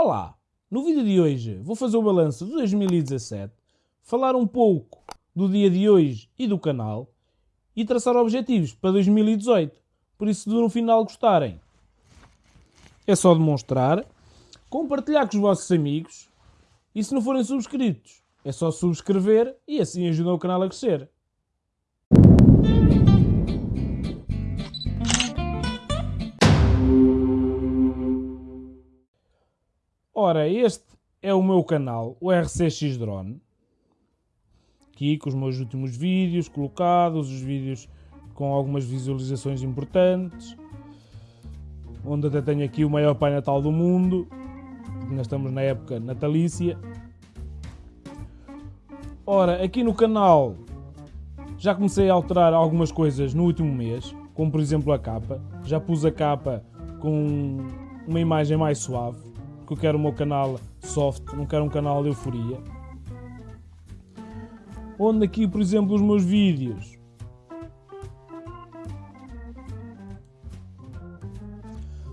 Olá! No vídeo de hoje vou fazer o balanço de 2017, falar um pouco do dia de hoje e do canal e traçar objetivos para 2018. Por isso, se no final gostarem, é só demonstrar, compartilhar com os vossos amigos e se não forem subscritos, é só subscrever e assim ajudam o canal a crescer. Ora, este é o meu canal, o RCX Drone. Aqui com os meus últimos vídeos colocados, os vídeos com algumas visualizações importantes. Onde até tenho aqui o maior Pai Natal do mundo. Nós estamos na época natalícia. Ora, aqui no canal já comecei a alterar algumas coisas no último mês. Como por exemplo a capa. Já pus a capa com uma imagem mais suave porque eu quero o meu canal soft, não quero um canal de euforia. Onde aqui, por exemplo, os meus vídeos.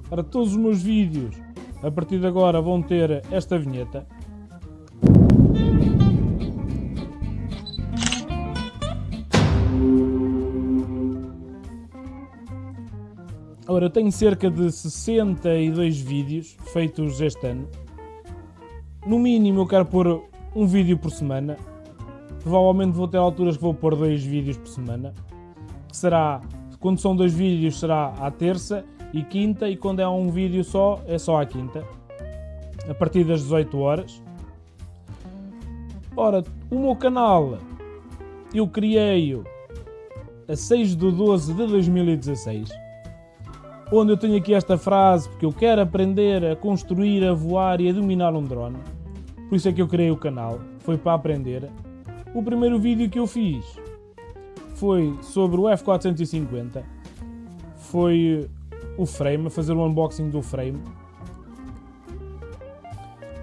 Para todos os meus vídeos, a partir de agora, vão ter esta vinheta. Ora, eu tenho cerca de 62 vídeos feitos este ano. No mínimo eu quero pôr um vídeo por semana. Provavelmente vou ter alturas que vou pôr dois vídeos por semana. Que será, quando são dois vídeos será à terça e quinta e quando é um vídeo só, é só à quinta. A partir das 18 horas. Ora, o meu canal eu criei-o a 6 de 12 de 2016 onde eu tenho aqui esta frase, porque eu quero aprender a construir, a voar e a dominar um drone. Por isso é que eu criei o canal, foi para aprender. O primeiro vídeo que eu fiz foi sobre o F450, foi o frame, fazer o unboxing do frame.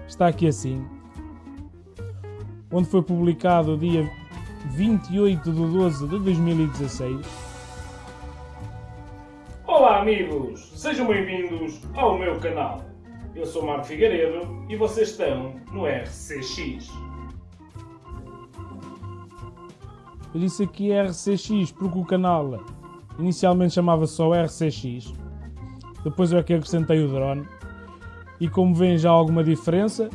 Está aqui assim, onde foi publicado dia 28 de 12 de 2016 Olá amigos, sejam bem-vindos ao meu canal. Eu sou Marco Figueiredo e vocês estão no RCX. Eu disse aqui RCX porque o canal inicialmente chamava só RCX, depois eu é que acrescentei o drone e como veem já alguma diferença,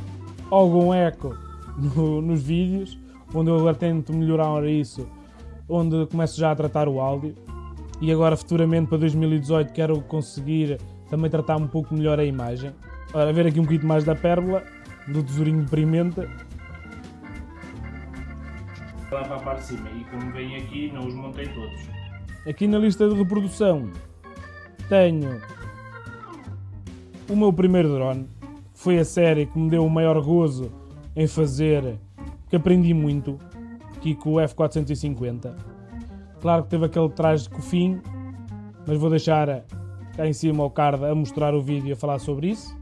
algum eco no, nos vídeos, onde eu tento melhorar isso, onde começo já a tratar o áudio e agora futuramente para 2018 quero conseguir também tratar um pouco melhor a imagem. Ora, ver aqui um bocadinho mais da pérola, do tesourinho de pimenta. Lá para a parte de cima e como vem aqui não os montei todos. Aqui na lista de reprodução tenho o meu primeiro drone. Foi a série que me deu o maior gozo em fazer, que aprendi muito, aqui com o F450 Claro que teve aquele traje de cofim, mas vou deixar cá em cima o card a mostrar o vídeo e a falar sobre isso.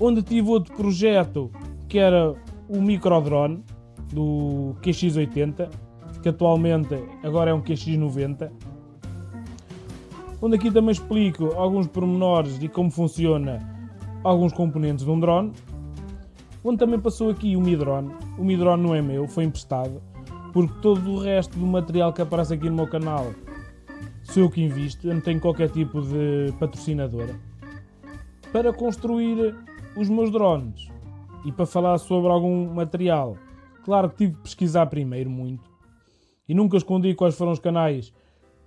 Onde tive outro projeto que era o microdrone do QX80, que atualmente agora é um QX90. Onde aqui também explico alguns pormenores de como funciona alguns componentes de um drone. Onde também passou aqui o Mi Drone. O Mi Drone não é meu, foi emprestado porque todo o resto do material que aparece aqui no meu canal sou eu que invisto, eu não tenho qualquer tipo de patrocinadora. Para construir os meus drones e para falar sobre algum material, claro que tive que pesquisar primeiro muito e nunca escondi quais foram os canais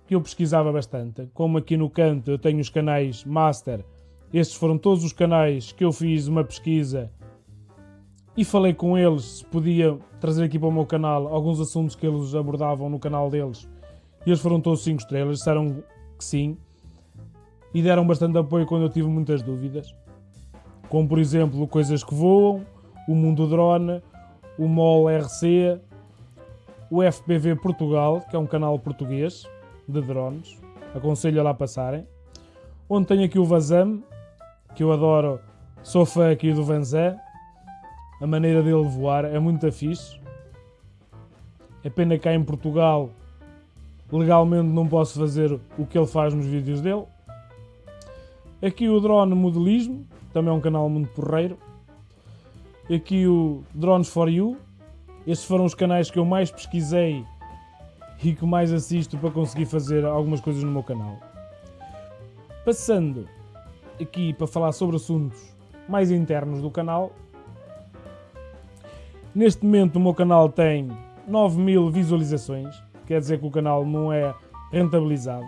que eu pesquisava bastante. Como aqui no canto eu tenho os canais Master, estes foram todos os canais que eu fiz uma pesquisa e falei com eles se podia trazer aqui para o meu canal alguns assuntos que eles abordavam no canal deles. E eles foram todos 5 estrelas, disseram que sim. E deram bastante apoio quando eu tive muitas dúvidas. Como por exemplo, Coisas que Voam, o Mundo Drone, o MOL RC, o FPV Portugal, que é um canal português de drones. Aconselho a lá passarem. Onde tenho aqui o Vazam, que eu adoro, sou fã aqui do Vanzé a maneira dele voar é muito fixe. É pena que cá em Portugal legalmente não posso fazer o que ele faz nos vídeos dele. Aqui o drone modelismo, também é um canal muito porreiro. Aqui o Drones for You. Estes foram os canais que eu mais pesquisei e que mais assisto para conseguir fazer algumas coisas no meu canal. Passando aqui para falar sobre assuntos mais internos do canal. Neste momento o meu canal tem 9 mil visualizações, quer dizer que o canal não é rentabilizado.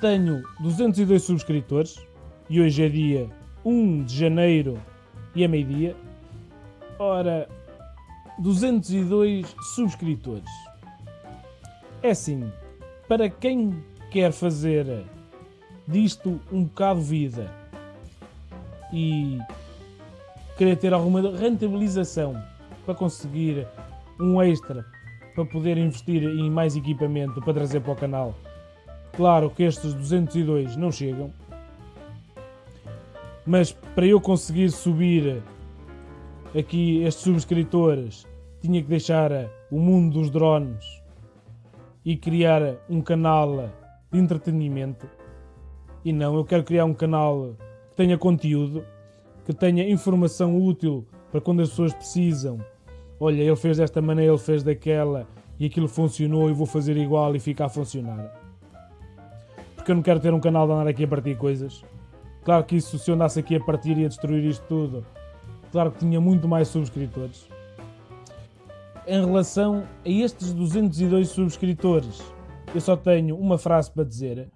Tenho 202 subscritores e hoje é dia 1 de janeiro e é meio-dia. Ora, 202 subscritores. É assim, para quem quer fazer disto um bocado vida e querer ter alguma rentabilização para conseguir um extra para poder investir em mais equipamento para trazer para o canal. Claro que estes 202 não chegam, mas para eu conseguir subir aqui estes subscritores, tinha que deixar o mundo dos drones e criar um canal de entretenimento. E não, eu quero criar um canal que tenha conteúdo, que tenha informação útil para quando as pessoas precisam. Olha, ele fez desta maneira, ele fez daquela e aquilo funcionou e vou fazer igual e fica a funcionar. Porque eu não quero ter um canal de andar aqui a partir coisas. Claro que isso, se eu andasse aqui a partir e a destruir isto tudo, claro que tinha muito mais subscritores. Em relação a estes 202 subscritores, eu só tenho uma frase para dizer.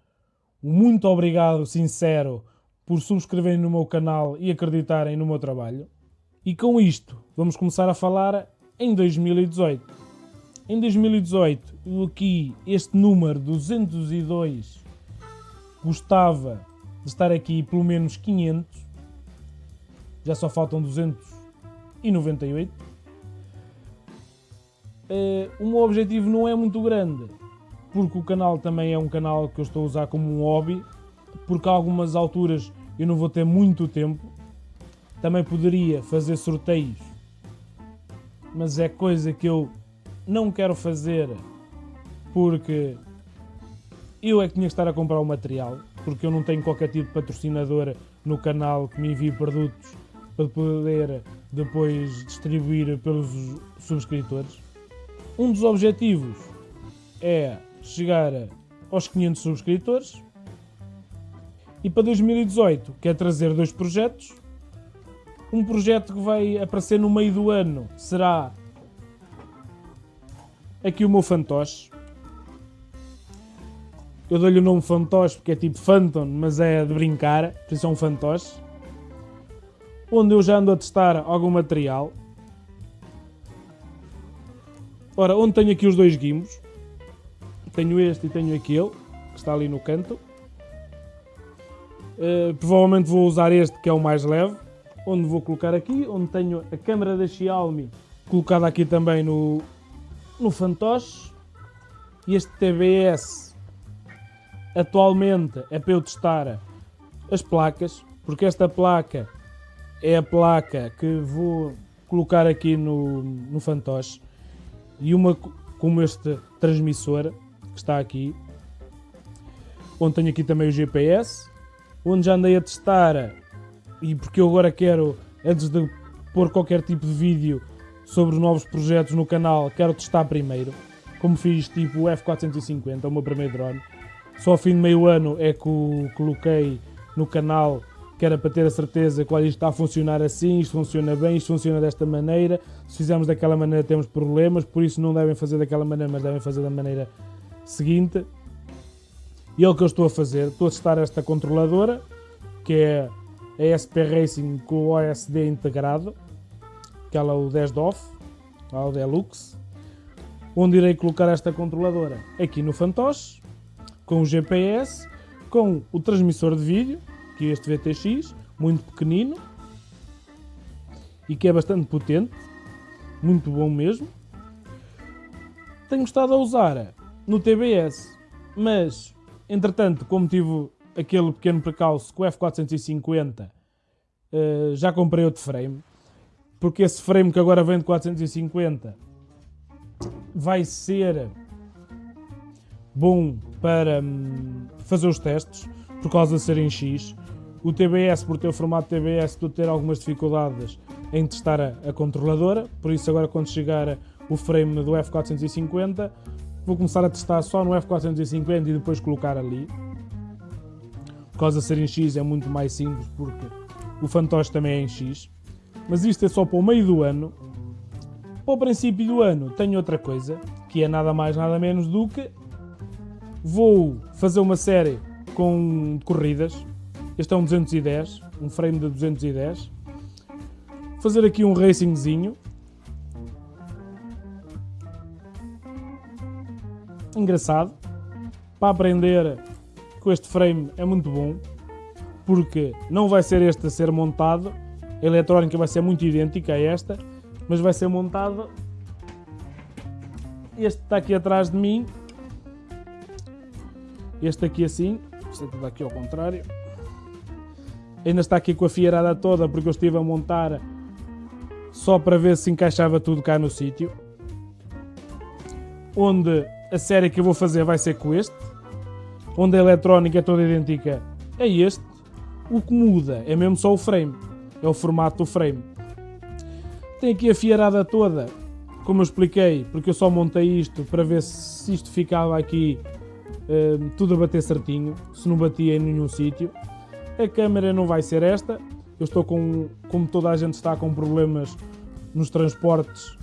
Um muito obrigado, sincero, por subscreverem no meu canal e acreditarem no meu trabalho. E com isto, vamos começar a falar em 2018. Em 2018, aqui este número 202 gostava de estar aqui pelo menos 500 já só faltam 298. Uh, o meu objetivo não é muito grande, porque o canal também é um canal que eu estou a usar como um hobby, porque a algumas alturas eu não vou ter muito tempo. Também poderia fazer sorteios, mas é coisa que eu não quero fazer porque eu é que tinha que estar a comprar o material, porque eu não tenho qualquer tipo de patrocinador no canal que me envie produtos para poder depois distribuir pelos subscritores. Um dos objetivos é chegar aos 500 subscritores e para 2018 quer trazer dois projetos. Um projeto que vai aparecer no meio do ano será aqui o meu fantoche. Eu dou-lhe o nome fantoche porque é tipo Phantom, mas é de brincar, por isso é um fantoche onde eu já ando a testar algum material. Ora, onde tenho aqui os dois gimbos. Tenho este e tenho aquele, que está ali no canto. Uh, provavelmente vou usar este, que é o mais leve. Onde vou colocar aqui, onde tenho a câmera da Xiaomi colocada aqui também no, no fantoche. E este TBS atualmente é para eu testar as placas, porque esta placa é a placa que vou colocar aqui no, no fantoche e uma como este transmissor que está aqui onde tenho aqui também o GPS onde já andei a testar e porque eu agora quero antes de pôr qualquer tipo de vídeo sobre novos projetos no canal quero testar primeiro como fiz tipo o F450 o meu primeiro drone só ao fim de meio ano é que o coloquei no canal que era para ter a certeza que olha, isto está a funcionar assim, isto funciona bem, isto funciona desta maneira. Se fizermos daquela maneira temos problemas, por isso não devem fazer daquela maneira, mas devem fazer da maneira seguinte. E é o que eu estou a fazer. Estou a testar esta controladora, que é a SP Racing com o OSD integrado, que ela é o 10 DOF, o Deluxe, onde irei colocar esta controladora aqui no fantoche, com o GPS, com o transmissor de vídeo, que este VTX, muito pequenino e que é bastante potente, muito bom mesmo. Tenho estado a usar no TBS, mas entretanto, como tive aquele pequeno precalço com o F450, eh, já comprei outro frame, porque esse frame que agora vem de 450 vai ser bom para hum, fazer os testes por causa de ser em X. O TBS, por ter o formato TBS, a ter algumas dificuldades em testar a, a controladora, por isso agora quando chegar o frame do F450 vou começar a testar só no F450 e depois colocar ali. Por causa de ser em X é muito mais simples porque o fantoche também é em X. Mas isto é só para o meio do ano. Para o princípio do ano tenho outra coisa, que é nada mais nada menos do que vou fazer uma série com corridas. Este é um 210, um frame de 210. Fazer aqui um racingzinho engraçado. Para aprender com este frame é muito bom, porque não vai ser este a ser montado, a eletrónica vai ser muito idêntica a esta, mas vai ser montado. Este está aqui atrás de mim, este aqui assim, este está aqui ao contrário. Ainda está aqui com a fiarada toda porque eu estive a montar só para ver se encaixava tudo cá no sítio. Onde a série que eu vou fazer vai ser com este, onde a eletrónica é toda idêntica a este. O que muda é mesmo só o frame, é o formato do frame. Tem aqui a fiarada toda, como eu expliquei, porque eu só montei isto para ver se isto ficava aqui uh, tudo a bater certinho, se não batia em nenhum sítio. A câmera não vai ser esta, eu estou com, como toda a gente está com problemas nos transportes,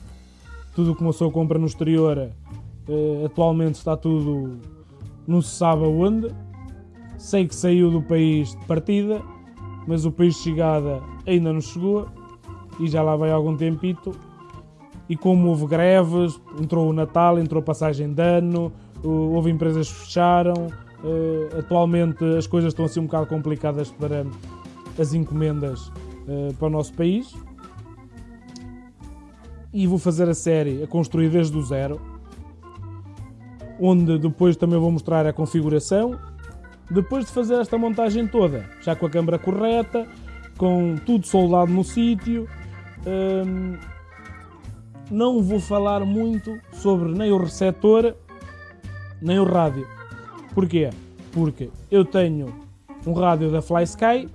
tudo o que uma pessoa compra no exterior Uh, atualmente está tudo não se sabe aonde. Sei que saiu do país de partida, mas o país de chegada ainda não chegou e já lá vai algum tempito. E como houve greves, entrou o Natal, entrou a passagem de ano, houve empresas que fecharam. Uh, atualmente as coisas estão assim um bocado complicadas para as encomendas uh, para o nosso país. E vou fazer a série a construir desde o zero onde depois também vou mostrar a configuração. Depois de fazer esta montagem toda, já com a câmera correta, com tudo soldado no sítio, hum, não vou falar muito sobre nem o receptor nem o rádio. Porquê? Porque eu tenho um rádio da FlySky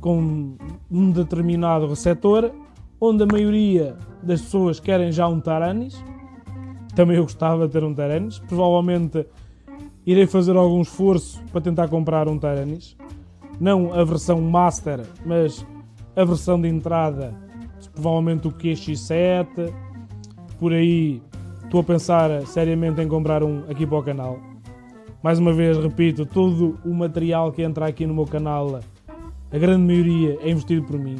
com um determinado receptor, onde a maioria das pessoas querem já um Taranis também eu gostava de ter um Taranis. Provavelmente irei fazer algum esforço para tentar comprar um Taranis. Não a versão Master, mas a versão de entrada, provavelmente o QX7. Por aí estou a pensar seriamente em comprar um aqui para o canal. Mais uma vez, repito, todo o material que entra aqui no meu canal, a grande maioria é investido por mim.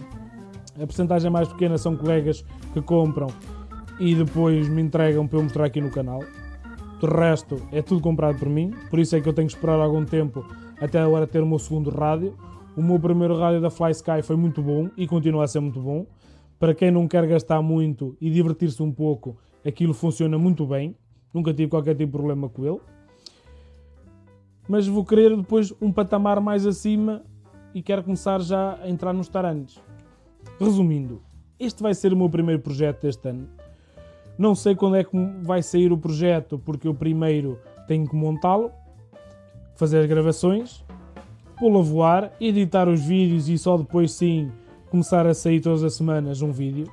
A porcentagem mais pequena são colegas que compram e depois me entregam para eu mostrar aqui no canal. O resto é tudo comprado por mim, por isso é que eu tenho que esperar algum tempo até agora ter o meu segundo rádio. O meu primeiro rádio da Fly Sky foi muito bom e continua a ser muito bom. Para quem não quer gastar muito e divertir-se um pouco, aquilo funciona muito bem. Nunca tive qualquer tipo de problema com ele. Mas vou querer depois um patamar mais acima e quero começar já a entrar nos tarantes. Resumindo, este vai ser o meu primeiro projeto deste ano não sei quando é que vai sair o projeto, porque eu primeiro tenho que montá-lo, fazer as gravações, pô-lo a voar, editar os vídeos e só depois sim começar a sair todas as semanas um vídeo.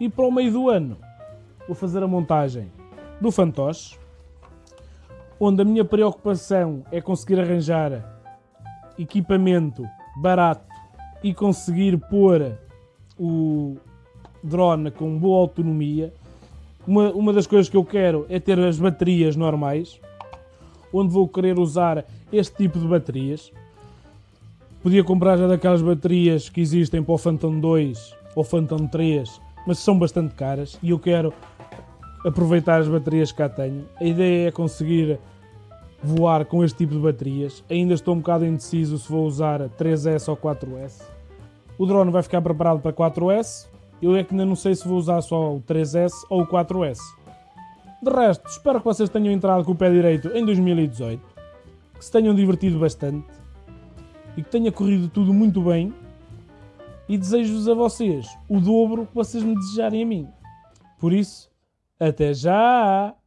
E para o meio do ano vou fazer a montagem do fantoche, onde a minha preocupação é conseguir arranjar equipamento barato e conseguir pôr o drone com boa autonomia uma, uma das coisas que eu quero é ter as baterias normais, onde vou querer usar este tipo de baterias. Podia comprar já daquelas baterias que existem para o Phantom 2 ou Phantom 3, mas são bastante caras e eu quero aproveitar as baterias que cá tenho. A ideia é conseguir voar com este tipo de baterias. Ainda estou um bocado indeciso se vou usar 3S ou 4S. O drone vai ficar preparado para 4S, eu é que ainda não sei se vou usar só o 3S ou o 4S. De resto, espero que vocês tenham entrado com o pé direito em 2018, que se tenham divertido bastante e que tenha corrido tudo muito bem. E desejo-vos a vocês o dobro que vocês me desejarem a mim. Por isso, até já!